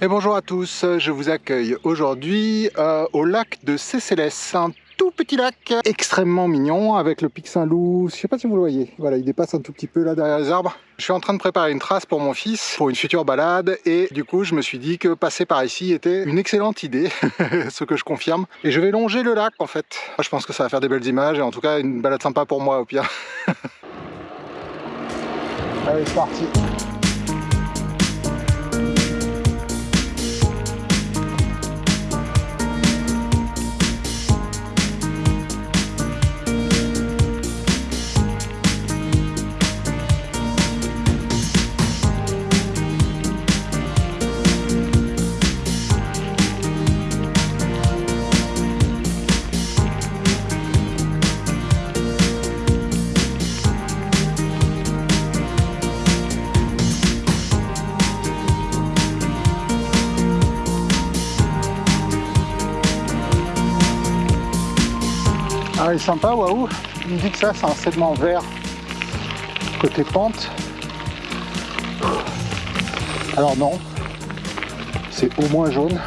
Et bonjour à tous, je vous accueille aujourd'hui euh, au lac de Cécélès, un tout petit lac extrêmement mignon avec le pic Saint-Loup, je sais pas si vous le voyez, voilà il dépasse un tout petit peu là derrière les arbres. Je suis en train de préparer une trace pour mon fils, pour une future balade et du coup je me suis dit que passer par ici était une excellente idée, ce que je confirme. Et je vais longer le lac en fait, je pense que ça va faire des belles images et en tout cas une balade sympa pour moi au pire. Allez c'est parti Ah, il est sympa, waouh Il me dit que ça, c'est un segment vert côté pente. Alors non, c'est au moins jaune.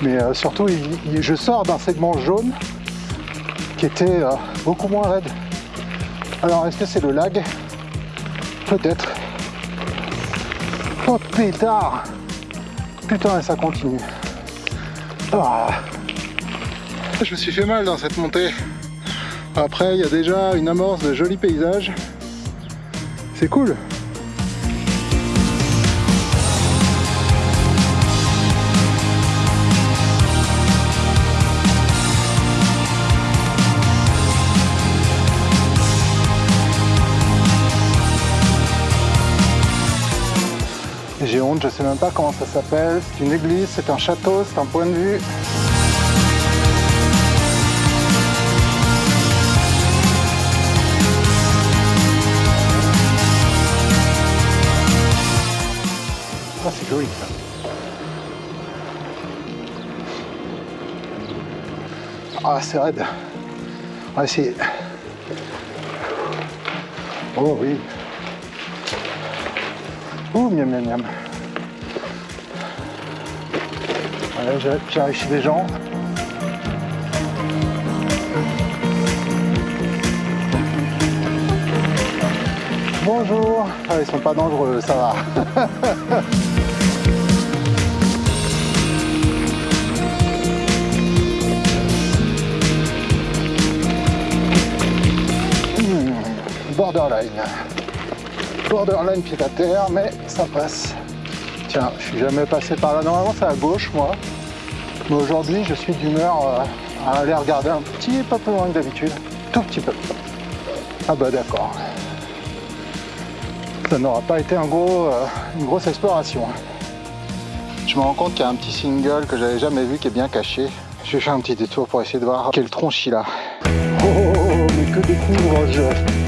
Mais euh, surtout, je sors d'un segment jaune qui était euh, beaucoup moins raide. Alors, est-ce que c'est le lag? Peut-être. Oh pétard Putain, et ça continue. Ah. Je me suis fait mal dans cette montée. Après, il y a déjà une amorce de jolis paysages. C'est cool. J'ai honte, je sais même pas comment ça s'appelle. C'est une église, c'est un château, c'est un point de vue. Ah, c'est raide. On va essayer. Oh oui. Ouh, miam miam miam. Voilà, j'arrive chez les gens. Bonjour. Ah, ils sont pas dangereux, ça va. borderline. Borderline pied à terre, mais ça passe. Tiens, je suis jamais passé par là. Normalement, c'est à gauche, moi. Mais aujourd'hui, je suis d'humeur euh, à aller regarder un petit peu plus loin que d'habitude. Tout petit peu. Ah bah d'accord. Ça n'aura pas été un gros, euh, une grosse exploration. Je me rends compte qu'il y a un petit single que j'avais jamais vu qui est bien caché. Je vais faire un petit détour pour essayer de voir quel tronche il a. Oh, mais que découvre-je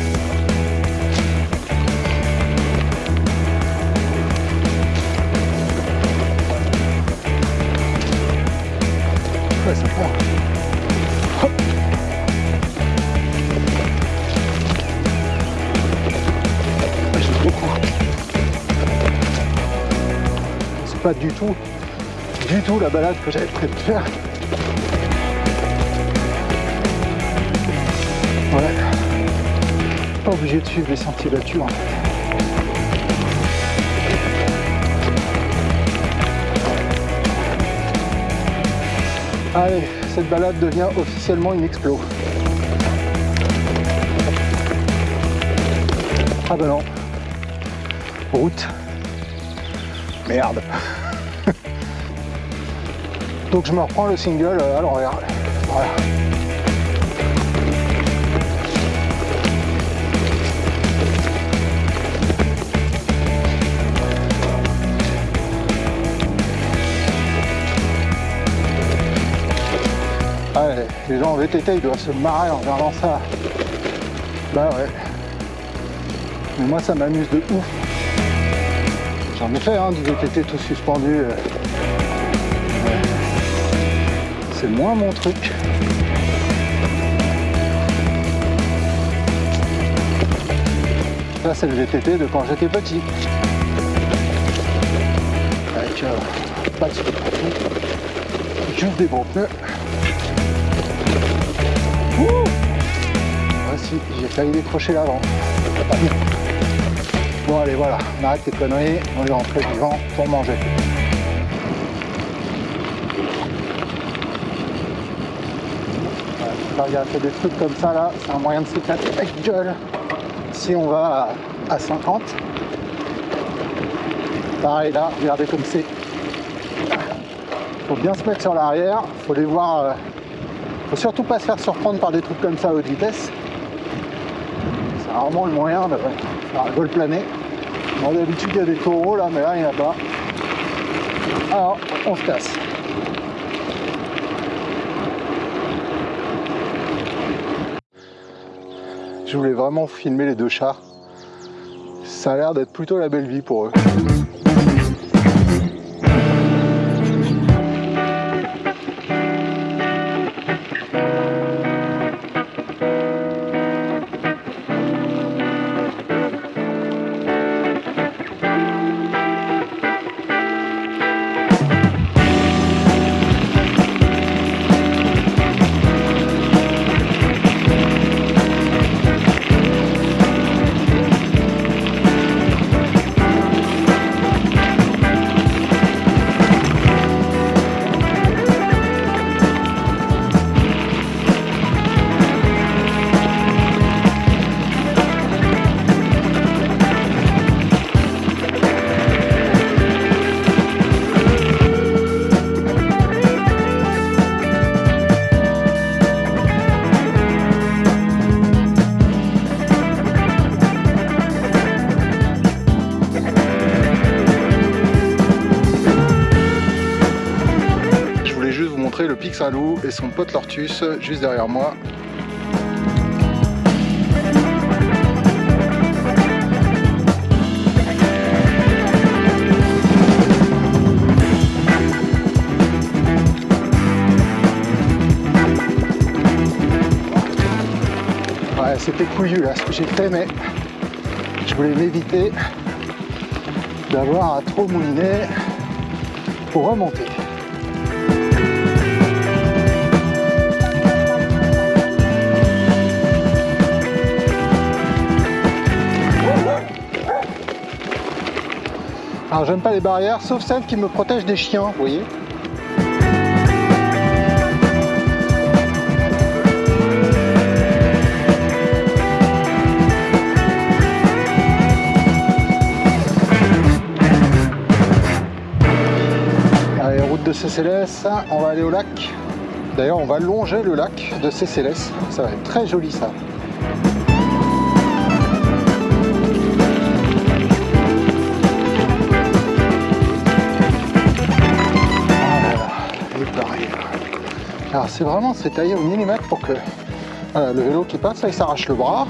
C'est pas du tout, du tout la balade que j'avais prévu de faire. Ouais. Pas obligé de suivre les sentiers battus en fait. Allez, cette balade devient officiellement une explo. Ah bah non. Route. Merde. Donc je me reprends le single à l'envers. Voilà. Les gens en VTT ils doivent se marrer en regardant ça. Bah ouais. Mais moi ça m'amuse de ouf. J'en ai fait hein, du VTT tout suspendu. C'est moins mon truc. Ça c'est le VTT de quand j'étais petit. Ouais. euh, pas de. Juste des bons pneus. Voici, j'ai failli décrocher l'avant. Bon allez voilà, on arrête les conneries, on est rentré vivant pour manger. regarde, des trucs comme ça là, c'est un moyen de s'éclater avec gueule. Si on va à 50, pareil là, regardez comme c'est. Faut bien se mettre sur l'arrière, faut les voir. Surtout pas se faire surprendre par des trucs comme ça à haute vitesse. C'est rarement le moyen de faire un vol plané. Bon, d'habitude il y a des taureaux là, mais là il n'y en a pas. Alors, on se casse. Je voulais vraiment filmer les deux chats. Ça a l'air d'être plutôt la belle vie pour eux. Saint-Loup et son pote Lortus juste derrière moi. Ouais, c'était couillu là ce que j'ai fait, mais je voulais m'éviter d'avoir à trop mouliner pour remonter. Alors j'aime pas les barrières, sauf celles qui me protègent des chiens, vous voyez. Allez, route de CCLS, on va aller au lac. D'ailleurs, on va longer le lac de CCLS. Ça va être très joli ça. Alors c'est vraiment, c'est taillé au millimètre pour que le vélo qui passe, là il s'arrache le bras.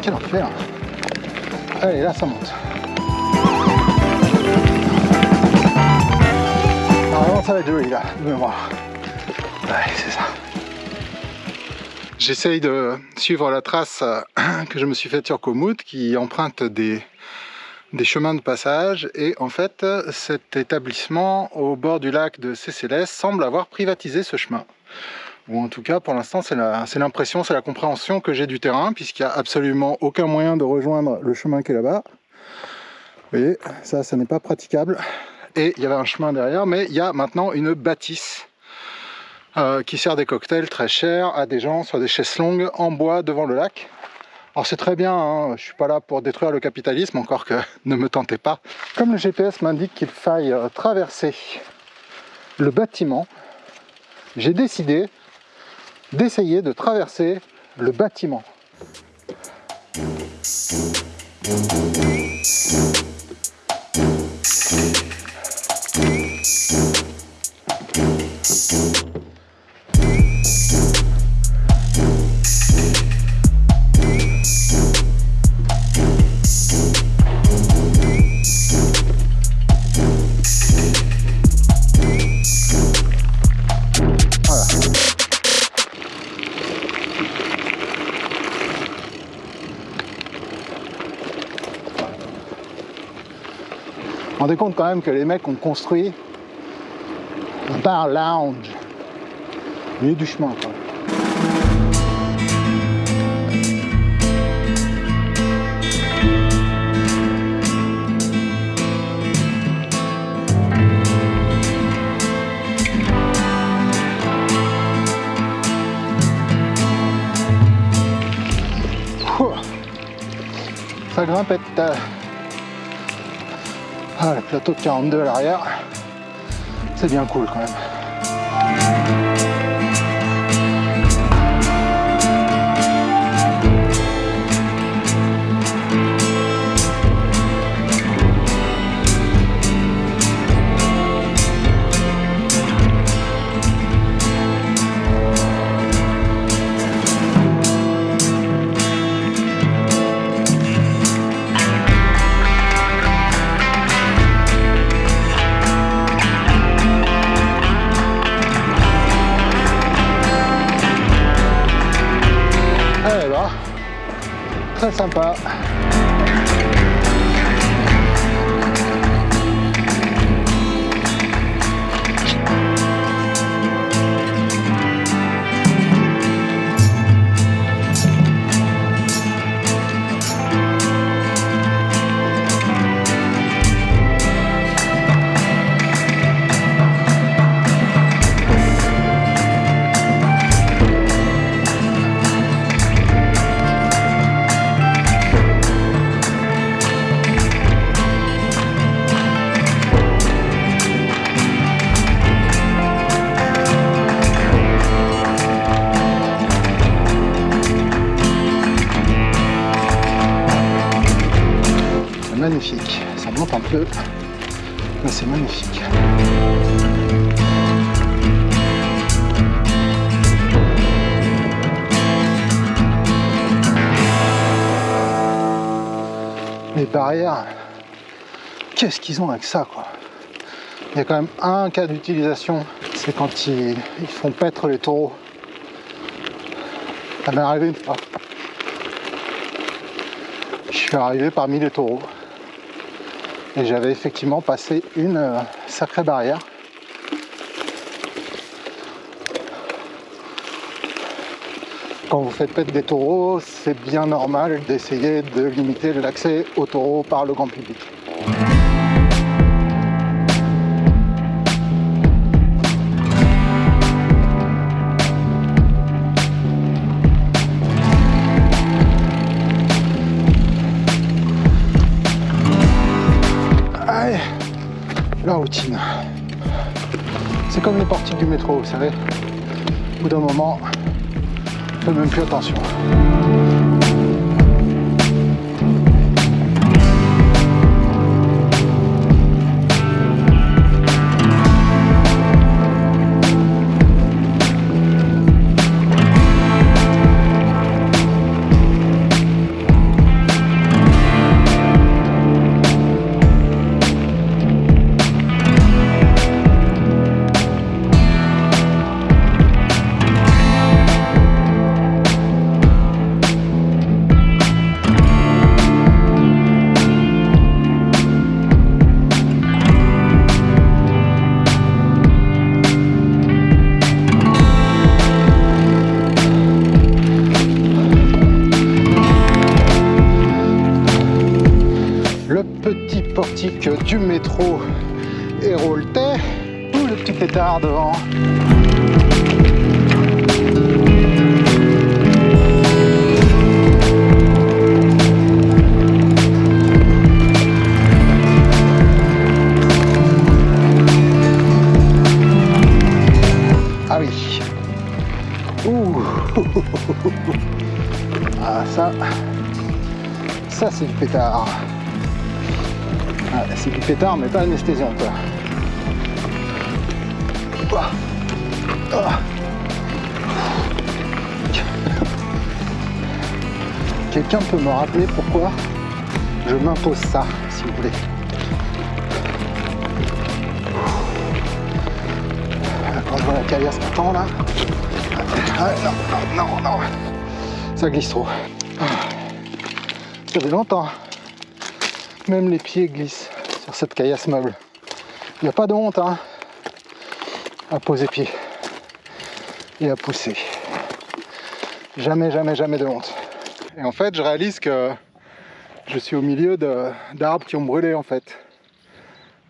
Quel enfer Allez, là ça monte. Alors ça va être joli là, de mémoire. C'est ça. J'essaye de suivre la trace euh, que je me suis faite sur Komoot qui emprunte des, des chemins de passage et en fait cet établissement au bord du lac de Cécélès semble avoir privatisé ce chemin ou en tout cas pour l'instant c'est l'impression, c'est la compréhension que j'ai du terrain puisqu'il n'y a absolument aucun moyen de rejoindre le chemin qui est là-bas. Vous voyez, ça, ça n'est pas praticable. Et il y avait un chemin derrière, mais il y a maintenant une bâtisse euh, qui sert des cocktails très chers à des gens sur des chaises longues en bois devant le lac. Alors c'est très bien, hein, je suis pas là pour détruire le capitalisme, encore que ne me tentez pas. Comme le GPS m'indique qu'il faille euh, traverser le bâtiment, j'ai décidé d'essayer de traverser le bâtiment. Que les mecs ont construit un bar lounge au milieu du chemin quoi. Ça grimpette. Ah, le plateau de 42 à l'arrière, c'est bien cool quand même. Très Ça monte un peu, mais c'est magnifique. Les barrières, qu'est-ce qu'ils ont avec ça quoi? Il y a quand même un cas d'utilisation, c'est quand ils, ils font paître les taureaux. Ça m'est arrivé une fois. Je suis arrivé parmi les taureaux et j'avais effectivement passé une euh, sacrée barrière. Quand vous faites paître des taureaux, c'est bien normal d'essayer de limiter l'accès aux taureaux par le grand public. Métro, vous savez. Au bout d'un moment, fait même plus attention. Portique du métro Héroltais ou le petit pétard devant. Ah oui. Ah ça, ça c'est du pétard. Ah, c'est du pétard, mais pas anesthésiant, quoi. Ouah. Ah. Quelqu'un peut me rappeler pourquoi je m'impose ça, s'il vous plaît Quand je vois la caillasse tend, là... Ah, non, non, non, non Ça glisse trop. Ah. Ça fait longtemps. Même les pieds glissent sur cette caillasse meuble. Il n'y a pas de honte hein, à poser pied et à pousser. Jamais, jamais, jamais de honte. Et en fait, je réalise que je suis au milieu d'arbres qui ont brûlé en fait.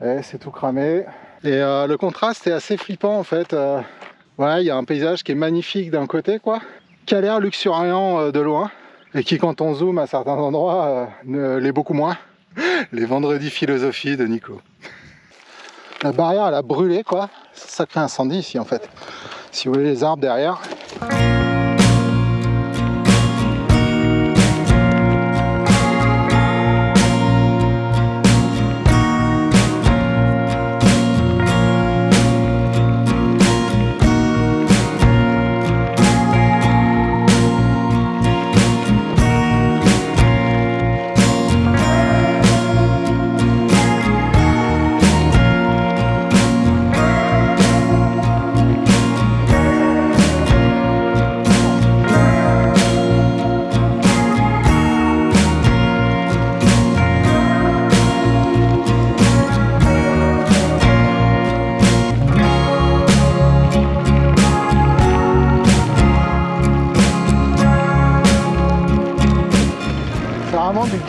Et c'est tout cramé. Et euh, le contraste est assez flippant en fait. Euh, voilà, il y a un paysage qui est magnifique d'un côté quoi, qui a l'air luxuriant euh, de loin et qui quand on zoome à certains endroits l'est beaucoup moins. Les vendredis philosophie de Nico. La barrière elle a brûlé quoi, ça crée incendie ici en fait. Si vous voulez les arbres derrière.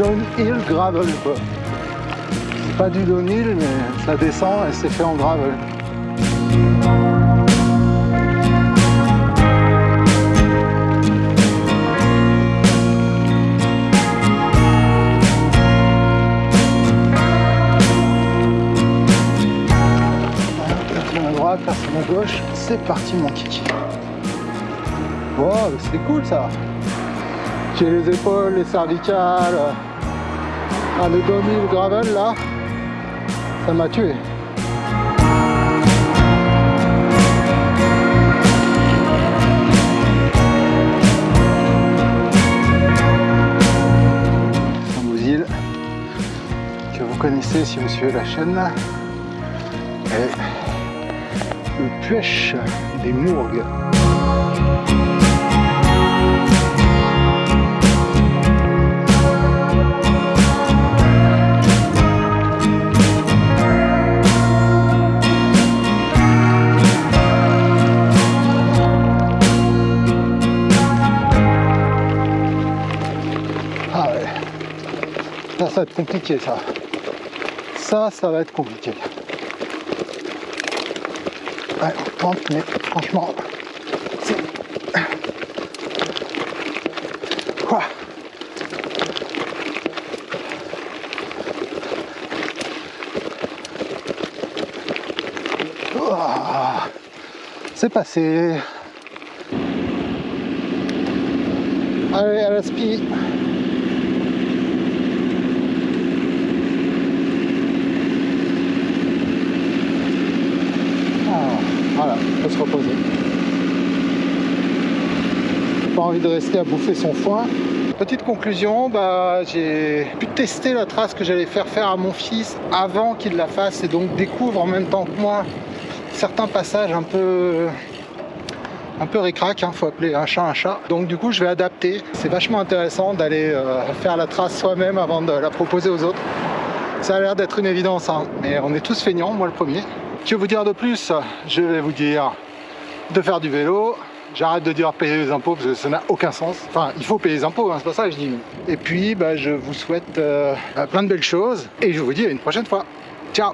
Downhill gravel quoi. C'est pas du downhill mais ça descend et c'est fait en gravel. Droite, personne à gauche, c'est parti mon kiki. Wow, c'est cool ça j'ai les épaules, les cervicales. Ah, le 2000 gravel là, ça m'a tué. îles que vous connaissez si vous suivez la chaîne. Et le pêche des Mourgues. Ça va être compliqué ça. Ça, ça va être compliqué. Ouais, on tente, mais franchement, c'est... Quoi? C'est passé. Allez, à la spi. se reposer. Pas envie de rester à bouffer son foin. Petite conclusion, bah, j'ai pu tester la trace que j'allais faire faire à mon fils avant qu'il la fasse et donc découvre en même temps que moi certains passages un peu un peu récrac, hein, faut appeler un chat un chat. Donc du coup je vais adapter. C'est vachement intéressant d'aller euh, faire la trace soi-même avant de la proposer aux autres. Ça a l'air d'être une évidence, hein, mais on est tous feignants, moi le premier. Que vous dire de plus? Je vais vous dire de faire du vélo. J'arrête de dire payer les impôts parce que ça n'a aucun sens. Enfin, il faut payer les impôts, hein, c'est pas ça que je dis. Et puis, bah, je vous souhaite euh, plein de belles choses et je vous dis à une prochaine fois. Ciao